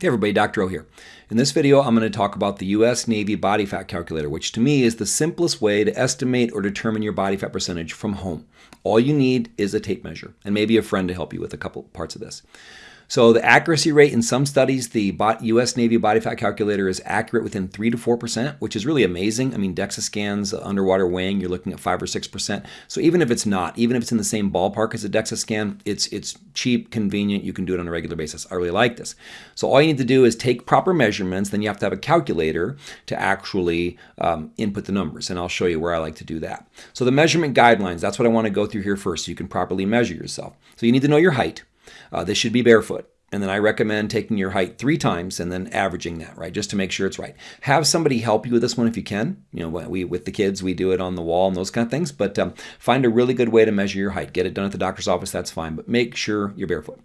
Hey everybody, Dr. O here. In this video, I'm going to talk about the U.S. Navy Body Fat Calculator, which to me is the simplest way to estimate or determine your body fat percentage from home. All you need is a tape measure and maybe a friend to help you with a couple parts of this. So the accuracy rate in some studies, the U.S. Navy body fat calculator is accurate within 3 to 4%, which is really amazing. I mean, DEXA scans, underwater weighing, you're looking at 5 or 6%. So even if it's not, even if it's in the same ballpark as a DEXA scan, it's, it's cheap, convenient, you can do it on a regular basis. I really like this. So all you need to do is take proper measurements, then you have to have a calculator to actually um, input the numbers, and I'll show you where I like to do that. So the measurement guidelines, that's what I want to go through here first so you can properly measure yourself. So you need to know your height. Uh, this should be barefoot. And then I recommend taking your height three times and then averaging that, right? Just to make sure it's right. Have somebody help you with this one if you can. You know, we with the kids, we do it on the wall and those kind of things. But um, find a really good way to measure your height. Get it done at the doctor's office, that's fine. But make sure you're barefoot.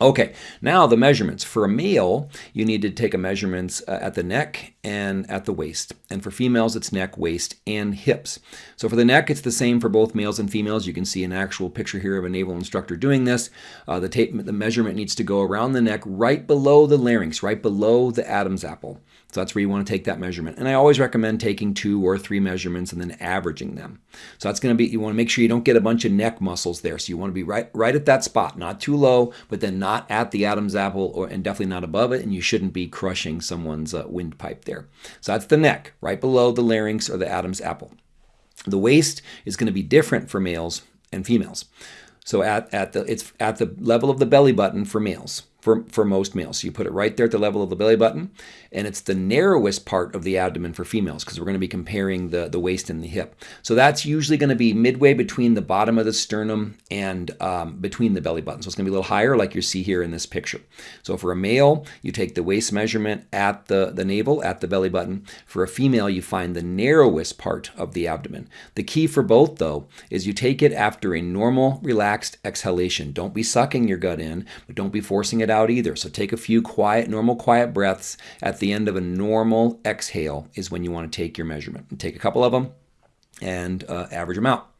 Okay, now the measurements. For a male, you need to take a measurements uh, at the neck and at the waist. And for females, it's neck, waist, and hips. So for the neck, it's the same for both males and females. You can see an actual picture here of a naval instructor doing this. Uh, the, tape, the measurement needs to go around the neck right below the larynx, right below the Adam's apple. So that's where you want to take that measurement. And I always recommend taking two or three measurements and then averaging them. So that's going to be, you want to make sure you don't get a bunch of neck muscles there. So you want to be right, right at that spot, not too low, but then not at the Adam's apple or, and definitely not above it. And you shouldn't be crushing someone's uh, windpipe there. So that's the neck, right below the larynx or the Adam's apple. The waist is going to be different for males and females. So at, at the it's at the level of the belly button for males for, for most males. So you put it right there at the level of the belly button, and it's the narrowest part of the abdomen for females because we're going to be comparing the, the waist and the hip. So that's usually going to be midway between the bottom of the sternum and um, between the belly button. So it's going to be a little higher like you see here in this picture. So for a male, you take the waist measurement at the, the navel, at the belly button. For a female, you find the narrowest part of the abdomen. The key for both, though, is you take it after a normal, relaxed exhalation. Don't be sucking your gut in, but don't be forcing it out either. So take a few quiet, normal quiet breaths. At the end of a normal exhale is when you want to take your measurement. Take a couple of them and uh, average them out.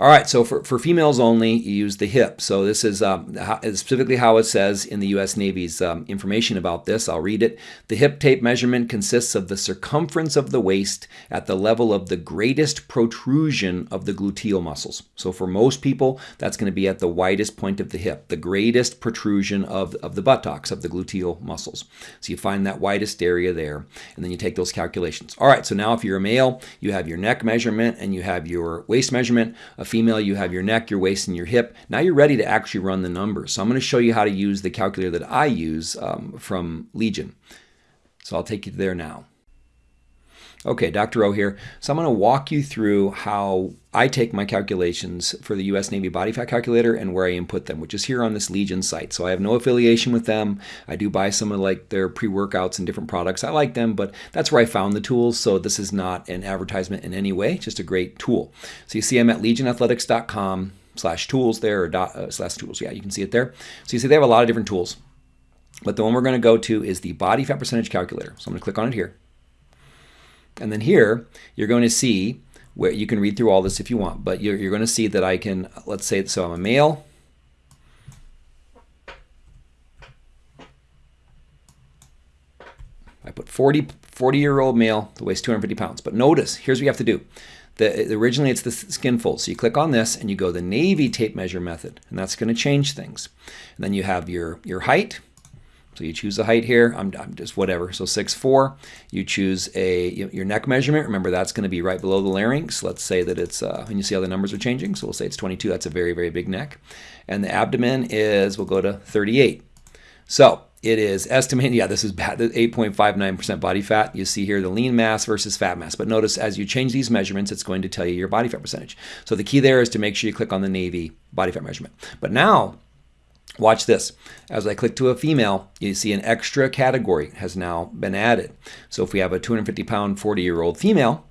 All right, so for, for females only, you use the hip. So this is um, specifically how it says in the U.S. Navy's um, information about this. I'll read it. The hip tape measurement consists of the circumference of the waist at the level of the greatest protrusion of the gluteal muscles. So for most people, that's going to be at the widest point of the hip, the greatest protrusion of, of the buttocks, of the gluteal muscles. So you find that widest area there, and then you take those calculations. All right, so now if you're a male, you have your neck measurement and you have your waist measurement. A female, you have your neck, your waist, and your hip. Now you're ready to actually run the numbers. So I'm going to show you how to use the calculator that I use um, from Legion. So I'll take you there now. Okay, Dr. O here. So I'm going to walk you through how I take my calculations for the U.S. Navy body fat calculator and where I input them, which is here on this Legion site. So I have no affiliation with them. I do buy some of like their pre-workouts and different products. I like them, but that's where I found the tools. So this is not an advertisement in any way, just a great tool. So you see I'm at legionathletics.com slash tools there or dot, uh, slash tools. Yeah, you can see it there. So you see they have a lot of different tools. But the one we're going to go to is the body fat percentage calculator. So I'm going to click on it here. And then here, you're going to see where you can read through all this if you want, but you're, you're going to see that I can, let's say, so I'm a male. I put 40, 40 year old male that weighs 250 pounds. But notice, here's what you have to do. The, originally it's the skin fold. So you click on this and you go the Navy tape measure method, and that's going to change things. And then you have your, your height, so you choose the height here. I'm, I'm just whatever. So 6'4". You choose a your neck measurement. Remember that's going to be right below the larynx. Let's say that it's uh, and you see how the numbers are changing. So we'll say it's 22. That's a very very big neck. And the abdomen is we'll go to 38. So it is estimated, yeah, this is bad, 8.59% body fat. You see here the lean mass versus fat mass. But notice as you change these measurements, it's going to tell you your body fat percentage. So the key there is to make sure you click on the Navy body fat measurement. But now Watch this. As I click to a female, you see an extra category has now been added. So if we have a 250 pound 40 year old female,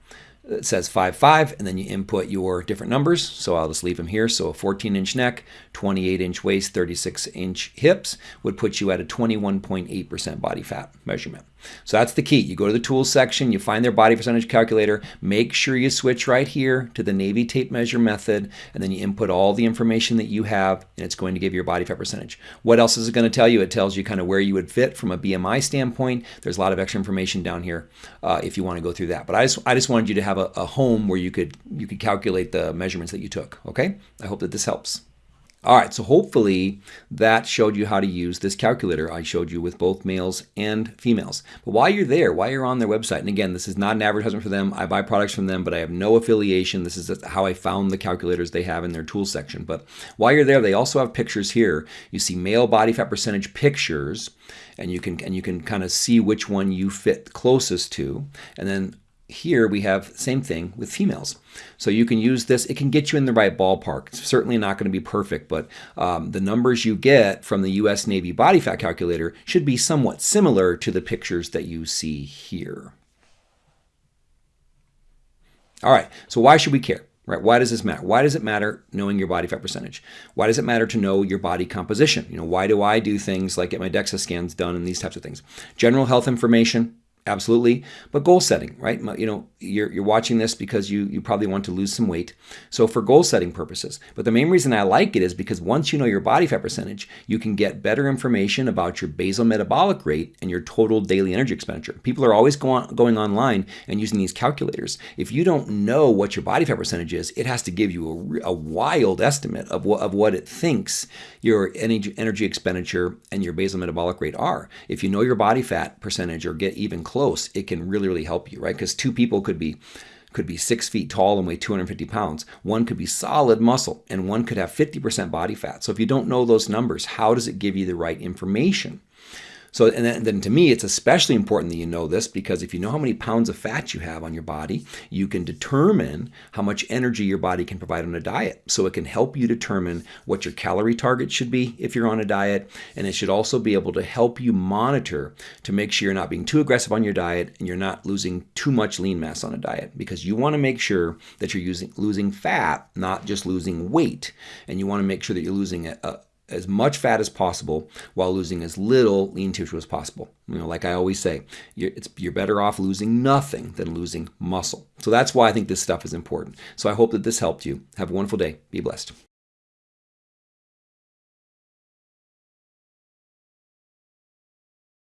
it says 5'5", and then you input your different numbers. So I'll just leave them here. So a 14-inch neck, 28-inch waist, 36-inch hips would put you at a 21.8% body fat measurement. So that's the key. You go to the tools section, you find their body percentage calculator, make sure you switch right here to the Navy tape measure method, and then you input all the information that you have, and it's going to give you your body fat percentage. What else is it going to tell you? It tells you kind of where you would fit from a BMI standpoint. There's a lot of extra information down here uh, if you want to go through that. But I just, I just wanted you to have a, a home where you could, you could calculate the measurements that you took, okay? I hope that this helps. All right, so hopefully that showed you how to use this calculator I showed you with both males and females. But while you're there, while you're on their website, and again, this is not an advertisement for them, I buy products from them, but I have no affiliation. This is how I found the calculators they have in their tools section. But while you're there, they also have pictures here. You see male body fat percentage pictures, and you can and you can kind of see which one you fit closest to. And then here we have same thing with females. So you can use this. It can get you in the right ballpark. It's certainly not going to be perfect, but um, the numbers you get from the U.S. Navy body fat calculator should be somewhat similar to the pictures that you see here. All right, so why should we care? Right? Why does this matter? Why does it matter knowing your body fat percentage? Why does it matter to know your body composition? You know, why do I do things like get my DEXA scans done and these types of things? General health information, absolutely. But goal setting right? You know you're, you're watching this because you you probably want to lose some weight. So for goal setting purposes but the main reason i like it is because once you know your body fat percentage you can get better information about your basal metabolic rate and your total daily energy expenditure. People are always going going online and using these calculators. If you don't know what your body fat percentage is it has to give you a, a wild estimate of what of what it thinks your energy energy expenditure and your basal metabolic rate are. If you know your body fat percentage or get even close close, it can really, really help you, right? Because two people could be could be six feet tall and weigh 250 pounds. One could be solid muscle and one could have 50% body fat. So if you don't know those numbers, how does it give you the right information? So, and then, then, to me, it's especially important that you know this because if you know how many pounds of fat you have on your body, you can determine how much energy your body can provide on a diet. So it can help you determine what your calorie target should be if you're on a diet. And it should also be able to help you monitor to make sure you're not being too aggressive on your diet and you're not losing too much lean mass on a diet because you want to make sure that you're using, losing fat, not just losing weight. And you want to make sure that you're losing a, a as much fat as possible while losing as little lean tissue as possible. You know, like I always say, you're, you're, better off losing nothing than losing muscle. So that's why I think this stuff is important. So I hope that this helped you. Have a wonderful day. Be blessed.